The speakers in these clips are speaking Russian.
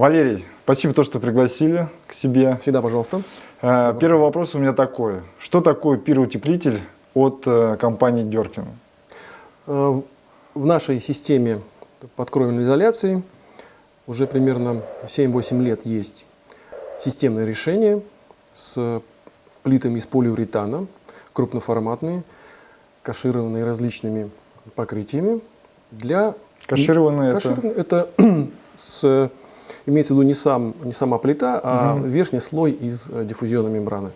Валерий, спасибо, то, что пригласили к себе. Всегда, пожалуйста. Э, первый вопрос у меня такой. Что такое пироутеплитель от э, компании Деркин? Э, в нашей системе подкровельной изоляции уже примерно 7-8 лет есть системное решение с плитами из полиуретана, крупноформатные, кашированные различными покрытиями. Для... Кашированные, Кашированные это, это с, имеется в виду не, сам, не сама плита, а угу. верхний слой из диффузионной мембраны.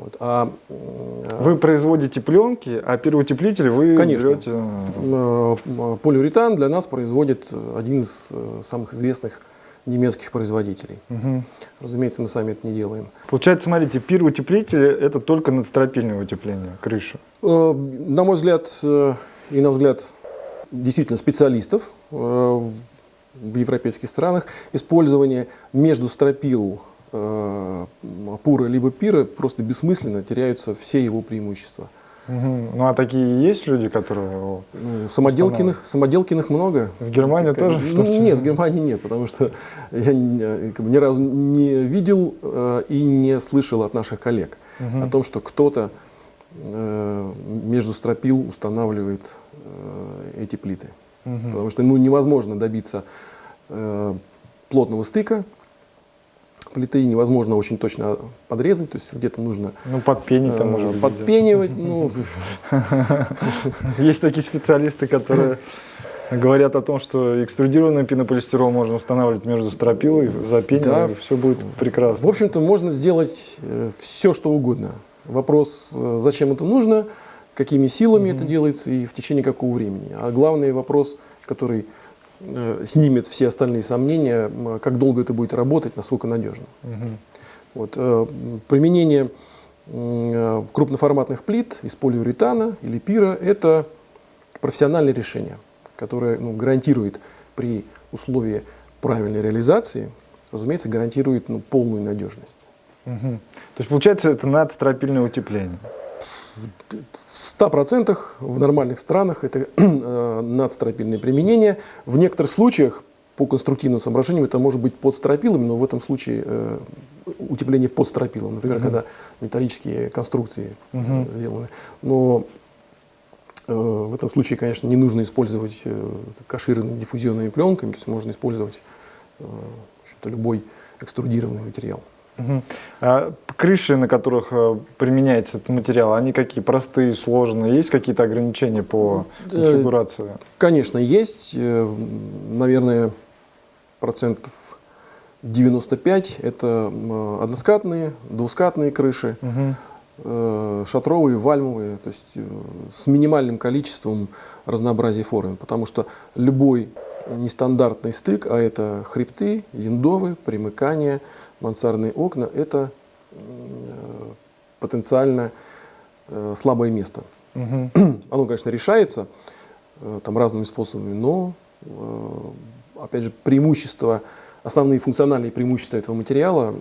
Вот. А, э, вы производите пленки, а первоутеплитель вы Конечно. берете... Э, полиуретан для нас производит один из э, самых известных немецких производителей. Угу. Разумеется, мы сами это не делаем. Получается, смотрите, пироутеплители – это только надстропильное утепление крыши? На мой взгляд, и на взгляд действительно специалистов в европейских странах, использование между стропил э, пура либо пира просто бессмысленно, теряются все его преимущества. Угу. Ну а такие есть люди, которые ну, самоделкиных, самоделкиных много. В Германии как, тоже? Ну, нет, в Германии нет, потому что я ни, ни разу не видел э, и не слышал от наших коллег угу. о том, что кто-то э, между стропил устанавливает э, эти плиты. Угу. Потому что ну, невозможно добиться э, плотного стыка плиты невозможно очень точно подрезать, то есть где-то нужно ну, подпенить, там, может быть, подпенивать. Ну. Есть такие специалисты, которые говорят о том, что экструдированный пенополистирол можно устанавливать между стропилой, запенивать, да, и все будет прекрасно. В общем-то, можно сделать э, все, что угодно. Вопрос, э, зачем это нужно, какими силами -hmm. это делается и в течение какого времени. А главный вопрос, который Э, снимет все остальные сомнения, как долго это будет работать, насколько надежно. Угу. Вот, э, применение э, крупноформатных плит из полиуретана или пира – это профессиональное решение, которое ну, гарантирует при условии правильной реализации, разумеется, гарантирует ну, полную надежность. Угу. То есть, получается, это надстропильное утепление? В 100% в нормальных странах это э, надстропильное применение. В некоторых случаях по конструктивным соображениям это может быть под стропилами, но в этом случае э, утепление под стропилом, например, угу. когда металлические конструкции угу. сделаны. Но э, в этом случае, конечно, не нужно использовать э, кашированными диффузионными пленками, то есть можно использовать э, любой экструдированный материал. Угу. А крыши, на которых э, применяется этот материал, они какие? Простые, сложные? Есть какие-то ограничения по конфигурации? Конечно, есть. Э, наверное, процентов 95 это односкатные, двускатные крыши, угу. шатровые, вальмовые, то есть с минимальным количеством разнообразия форм, потому что любой нестандартный стык, а это хребты, яндовы, примыкания, мансардные окна – это э, потенциально э, слабое место. Угу. Оно, конечно, решается э, там, разными способами, но, опять же, преимущества, основные функциональные преимущества этого материала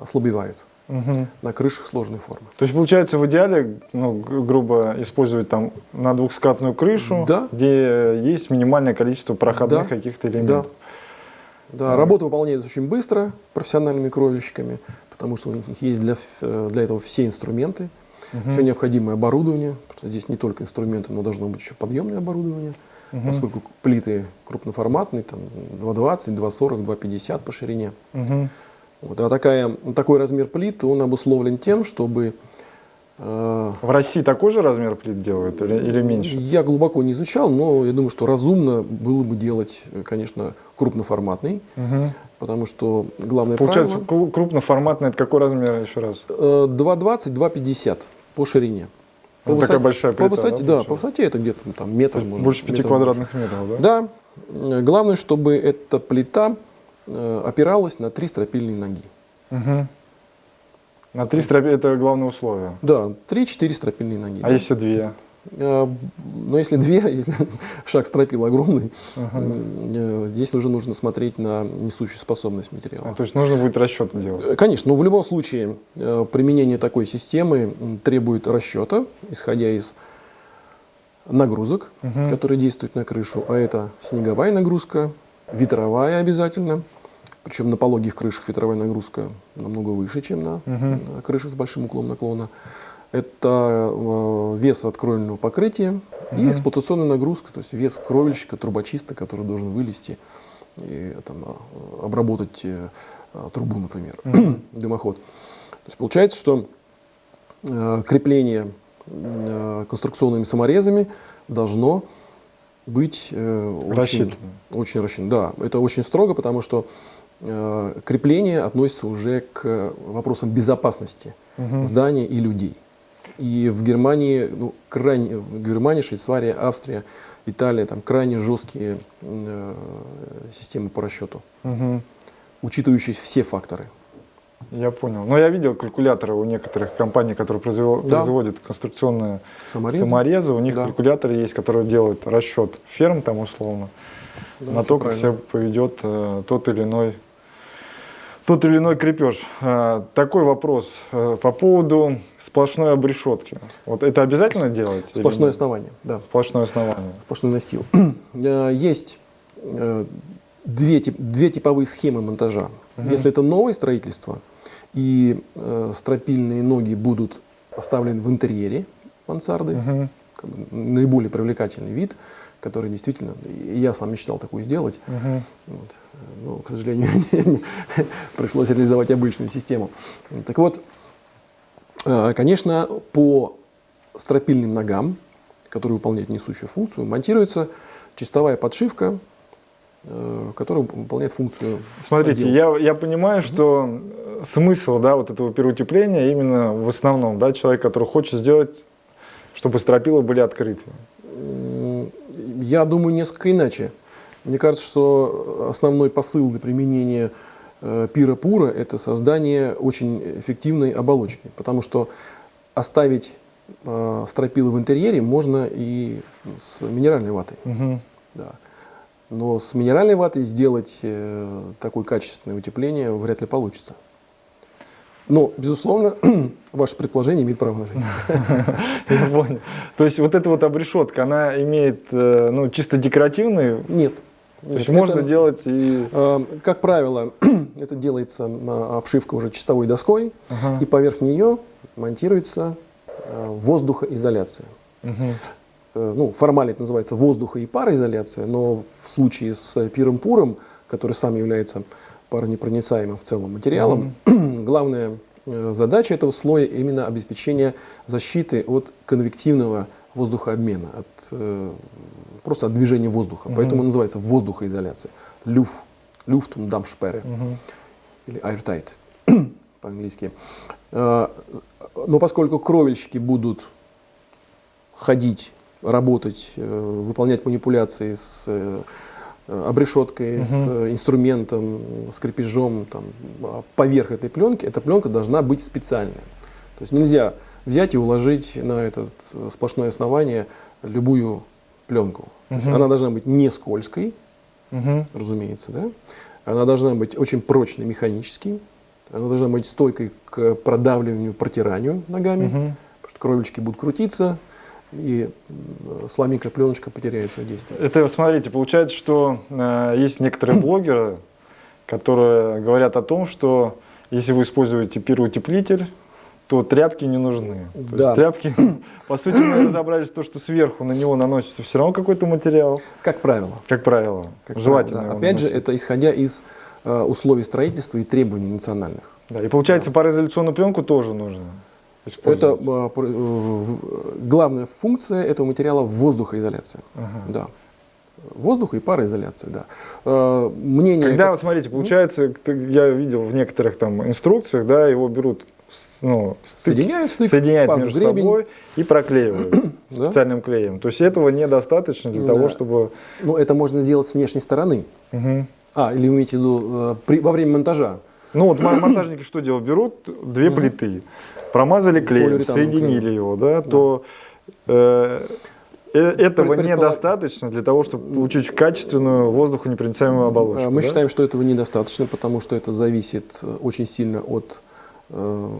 ослабевают угу. на крышах сложной формы. То есть, получается, в идеале, ну, грубо использовать там на двухскатную крышу, да. где есть минимальное количество проходных да. каких-то элементов. Да. Да, работа выполняется очень быстро профессиональными кровельщиками, потому что у них есть для, для этого все инструменты, угу. все необходимое оборудование. Потому что здесь не только инструменты, но должно быть еще подъемное оборудование, угу. поскольку плиты крупноформатные, там 220, 240, 250 по ширине. Угу. Вот, а такая, такой размер плит, он обусловлен тем, чтобы в России такой же размер плит делают или, или меньше? Я глубоко не изучал, но я думаю, что разумно было бы делать, конечно, крупноформатный, угу. потому что главное Получается, правило... крупноформатный это какой размер еще раз? 2,20, 2,50 по ширине. По, ну, высоте, такая большая плита, по высоте, да, да, по высоте это где-то там метр. Может, больше 5 квадратных больше. метров, да? Да. Главное, чтобы эта плита э, опиралась на три стропильные ноги. Угу. На три стропили это главное условие? Да, три-четыре стропильные ноги. А да. если две? А, ну, если две, если шаг стропил огромный, uh здесь уже нужно смотреть на несущую способность материала. А, то есть нужно будет расчеты делать? Э, конечно, но в любом случае э, применение такой системы требует расчета, исходя из нагрузок, uh которые действуют на крышу. А это снеговая нагрузка, ветровая обязательно, Причем на пологих крышах ветровая нагрузка намного выше, чем на, угу. на крышах с большим уклоном наклона. Это э, вес от кровельного покрытия угу. и эксплуатационная нагрузка, то есть вес кровельщика, трубочиста, который должен вылезти и там, а, обработать э, трубу, например, угу. дымоход. То есть получается, что э, крепление э, конструкционными саморезами должно быть э, очень, очень рассчитано. Да, это очень строго, потому что э, крепление относится уже к вопросам безопасности угу. здания и людей. И в Германии, ну, крайне, в Германии, Швейцария, Австрия, Италия, там крайне жесткие э, системы по расчету, угу. учитывающие все факторы. Я понял. Но я видел калькуляторы у некоторых компаний, которые производят, да. производят конструкционные саморезы. саморезы. У них да. калькуляторы есть, которые делают расчет ферм там условно да, на то, как себя поведет э, тот или иной тот или иной крепеж. Э, такой вопрос э, по поводу сплошной обрешетки. Вот это обязательно делать? Сплошное основание, да. Сплошное основание. Сплошной настил. Э, есть э, две, две типовые схемы монтажа. Угу. Если это новое строительство, и стропильные ноги будут поставлены в интерьере мансарды. Угу. Как бы, наиболее привлекательный вид, который действительно, я сам мечтал такую сделать. Угу. Вот. Но, к сожалению, пришлось реализовать обычную систему. Так вот, э, конечно, по стропильным ногам, которые выполняют несущую функцию, монтируется чистовая подшивка Э, который выполняет функцию. Смотрите, я, я понимаю, mm -hmm. что смысл да, вот этого переутепления именно в основном, да, человек, который хочет сделать, чтобы стропила были открыты. Я думаю несколько иначе. Мне кажется, что основной посыл для применения э, пира-пура – это создание очень эффективной оболочки, потому что оставить э, стропилы в интерьере можно и с минеральной ватой. Угу. Да. Но с минеральной ватой сделать э, такое качественное утепление вряд ли получится. Но, безусловно, ваше предположение имеет право на жизнь. Я понял. То есть вот эта вот обрешетка, она имеет э, ну, чисто декоративный? Нет. То есть можно делать и... Э, как правило, это делается обшивка уже чистовой доской, и поверх нее монтируется воздухоизоляция. Э, ну, формально это называется воздуха и пароизоляция, но в случае с пиром-пуром, который сам является паронепроницаемым в целом материалом, mm -hmm. главная э, задача этого слоя именно обеспечение защиты от конвективного воздухообмена, от, э, просто от движения воздуха. Mm -hmm. Поэтому называется воздухоизоляция. Люф, люфтундамшпере mm -hmm. или airtight по-английски. Но поскольку кровельщики будут ходить работать, э, выполнять манипуляции с э, обрешеткой, угу. с инструментом, с крепежом там, а поверх этой пленки, эта пленка должна быть специальная. То есть нельзя взять и уложить на это сплошное основание любую пленку. Угу. Она должна быть не скользкой, угу. разумеется, да? она должна быть очень прочной механически, она должна быть стойкой к продавливанию, протиранию ногами, угу. потому что кровельчики будут крутиться, и сломика пленочка потеряет свое действие. Это, смотрите, получается, что э, есть некоторые блогеры, которые говорят о том, что если вы используете пироутеплитель, то тряпки не нужны. То да. есть тряпки, по сути, мы разобрались то, что сверху на него наносится все равно какой-то материал. Как правило. Как правило. Как Желательно. Правило, да. Опять наносить. же, это исходя из э, условий строительства и требований национальных. Да, и получается, да. пароизоляционную пленку тоже нужно. Это а, э, главная функция этого материала воздухоизоляция. Ага. Да. Воздух и пароизоляция, да. А, мнение. Когда, вот смотрите, получается, я видел в некоторых там инструкциях, да, его берут, ну, стык, соединяют, стык, соединяют между гребень. собой и проклеивают специальным клеем. То есть этого недостаточно для того, чтобы... Ну, это можно сделать с внешней стороны. А, или вы имеете в виду э, при, во время монтажа? Ну вот монтажники что делают? Берут две плиты промазали клеем, соединили клеем. его, да, да. то э, э этого недостаточно для того, чтобы получить качественную воздухонепроницаемую оболочку. Мы да? считаем, что этого недостаточно, потому что это зависит э, очень сильно от э,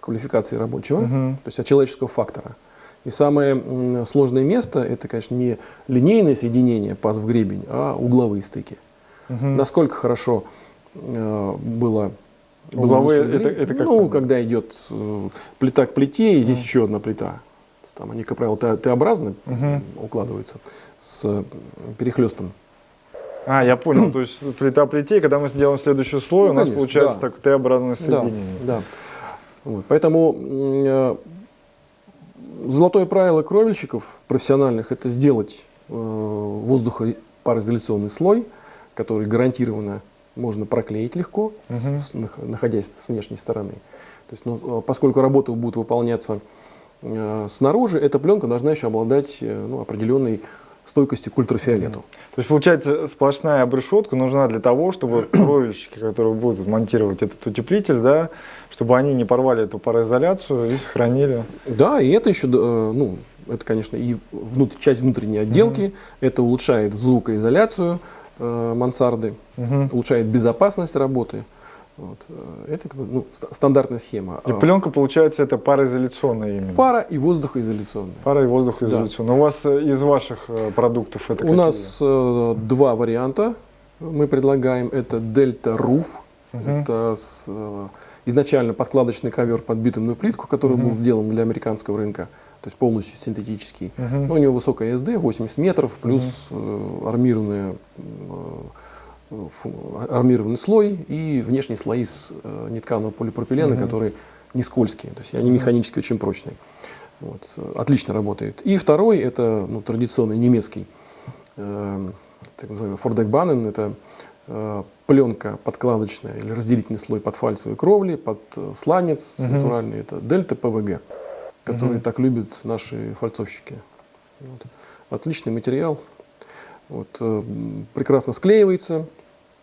квалификации рабочего, угу. то есть от человеческого фактора. И самое сложное место это, конечно, не линейное соединение паз в гребень, а угловые стыки. Угу. Насколько хорошо было Угловые, это, это как Ну, когда идет э, плита к плите, и здесь mm. еще одна плита. Там они, как правило, Т-образно угу. укладываются с перехлестом. А, я понял. То есть плита плите, когда мы сделаем следующий слой, ну, у нас конечно, получается да. так Т-образное соединение. Да, да. Вот, поэтому э, золотое правило кровельщиков профессиональных – это сделать э, воздухопароизоляционный слой, который гарантированно можно проклеить легко, угу. с, находясь с внешней стороны. То есть, ну, поскольку работы будут выполняться э, снаружи, эта пленка должна еще обладать э, ну, определенной стойкостью к ультрафиолету. То есть, получается, сплошная обрешетка нужна для того, чтобы кровельщики, которые будут монтировать этот утеплитель, да, чтобы они не порвали эту пароизоляцию и сохранили. Да, и это еще, э, ну, это, конечно, и внут часть внутренней отделки, угу. это улучшает звукоизоляцию, Э, мансарды, угу. улучшает безопасность работы. Вот. Э, это как бы, ну, стандартная схема. И пленка, получается, это пароизоляционная именно? Пара и воздухоизоляционная. Пара и воздухоизоляционная. Да. У вас э, из ваших продуктов это У нас э, два варианта мы предлагаем. Это Delta Roof. Угу. Это с, э, изначально подкладочный ковер под битумную плитку, который угу. был сделан для американского рынка то есть полностью синтетический. Uh -huh. Но у него высокая SD, 80 метров, плюс uh -huh. э, армированная, э, армированный слой и внешние слои из э, нетканого полипропилена, -huh. которые не скользкие, то есть они механически очень прочные. Вот, отлично работает. И второй, это ну, традиционный немецкий, э, так называемый Фордекбанен, это э, пленка подкладочная или разделительный слой под фальцевой кровли, под сланец -huh. натуральный, это дельта ПВГ которые угу. так любят наши фальцовщики. Вот. Отличный материал, вот, э, прекрасно склеивается.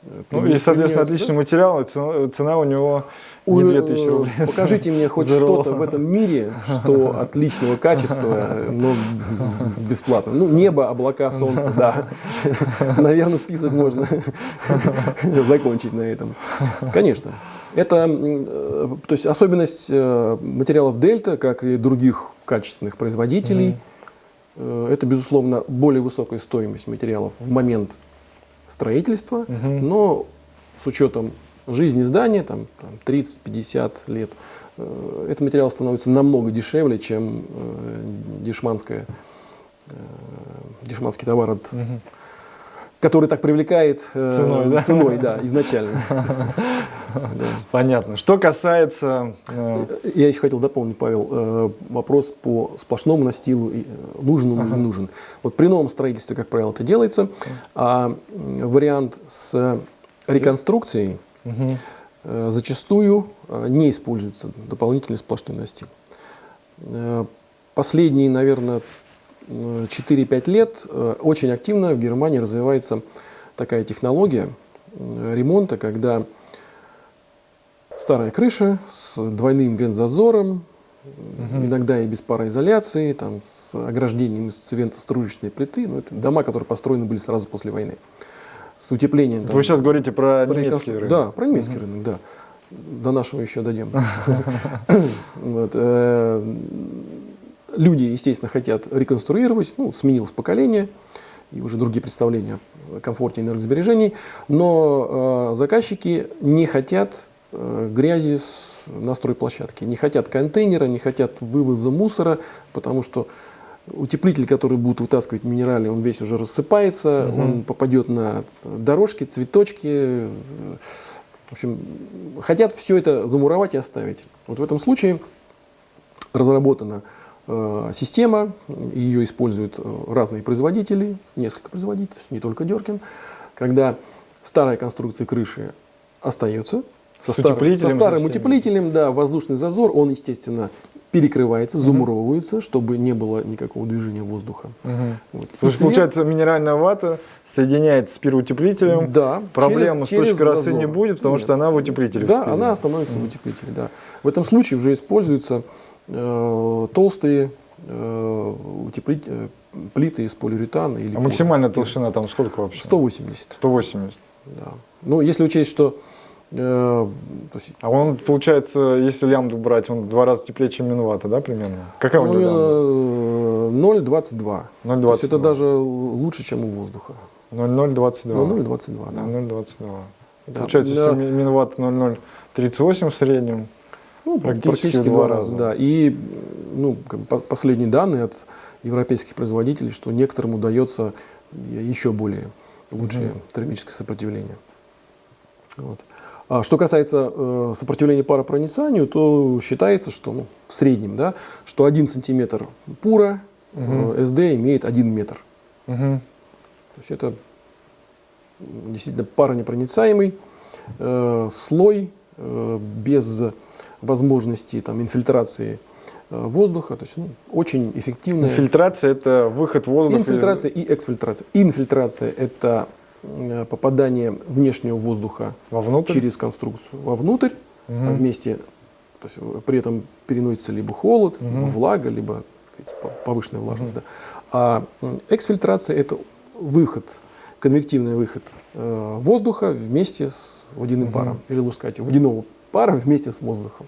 Э, ну и, соответственно, отличный да? материал, цена у него не 2000 э, рублей. Покажите мне хоть что-то в этом мире, что отличного качества, но бесплатно. Ну, небо, облака, солнце, да. Наверное, список можно закончить на этом. Конечно. Это э, то есть особенность э, материалов Дельта, как и других качественных производителей, mm-hmm. это, безусловно, более высокая стоимость материалов в момент строительства, mm-hmm. но с учетом жизни здания, там, там 30-50 лет, этот материал становится намного дешевле, чем э, дешманская, э, дешманский товар от угу который так привлекает э, ценой, да? ценой да, изначально. Понятно. Что касается... Э, Я еще хотел дополнить, Павел, э, вопрос по сплошному настилу, нужен он или не нужен. Вот при новом строительстве, как правило, это делается, а вариант с реконструкцией зачастую не используется дополнительный сплошной настил. Последние, наверное, 4-5 лет э, очень активно в Германии развивается такая технология э, ремонта, когда старая крыша с двойным вентзазором, угу. иногда и без пароизоляции, там, с ограждением из цементоструечной плиты. Ну, это дома, которые построены были сразу после войны. С утеплением. Там, Вы сейчас говорите про, про немецкий рынок? Да, про немецкий угу. рынок, да. До нашего еще дойдем. Э, люди, естественно, хотят реконструировать, ну, сменилось поколение, и уже другие представления о комфорте энергосбережений, но э, заказчики не хотят э, грязи с, на стройплощадке, не хотят контейнера, не хотят вывоза мусора, потому что утеплитель, который будет вытаскивать минералы, он весь уже рассыпается, угу. он попадет на дорожки, цветочки. В общем, хотят все это замуровать и оставить. Вот в этом случае разработана система, ее используют э, разные производители, несколько производителей, не только Деркин, когда старая конструкция крыши остается, со, стар, со старым утеплителем, да, воздушный зазор, он, естественно, перекрывается, замуровывается, чтобы не было никакого движения воздуха. Угу. Вот. То есть, получается, минеральная вата соединяется с пироутеплителем, да, проблем через, с точки росы не будет, потому Нет. что она в утеплителе. Да, она становится угу. в утеплителе, да. В этом случае уже используется Э, толстые э, утеплить, э, плиты из полиуретана. Или а максимальная толщина там сколько вообще? 180. 180. Да. Ну, если учесть, что... Э, есть, а он, получается, если лямбду брать, он в два раза теплее, чем минвата, да, примерно? Какая у него 0,22. 0,22. То есть это даже лучше, чем у воздуха. 0,022. 0,022, да. 0,22. Да. Получается, да. Минватт 0,038 в среднем. Ну, практически, практически два раза. раза. Да. И ну, последние данные от европейских производителей, что некоторым удается еще более лучшее угу. термическое сопротивление. Вот. А что касается э, сопротивления паропроницанию, то считается, что ну, в среднем, да, что 1 сантиметр пура угу. э, СД имеет 1 метр. Угу. То есть это действительно паронепроницаемый э, слой э, без возможности там, инфильтрации э, воздуха, то есть ну, очень эффективная. Инфильтрация это выход воздуха. Инфильтрация и эксфильтрация. Инфильтрация это попадание внешнего воздуха вовнутрь? через конструкцию вовнутрь, угу. а вместе, то есть э, при этом переносится либо холод, угу. либо влага, либо сказать, повышенная влажность. Угу. Да. А эксфильтрация это выход, конвективный выход э, воздуха вместе с водяным угу. паром, или лучше сказать, водяного пара вместе с воздухом.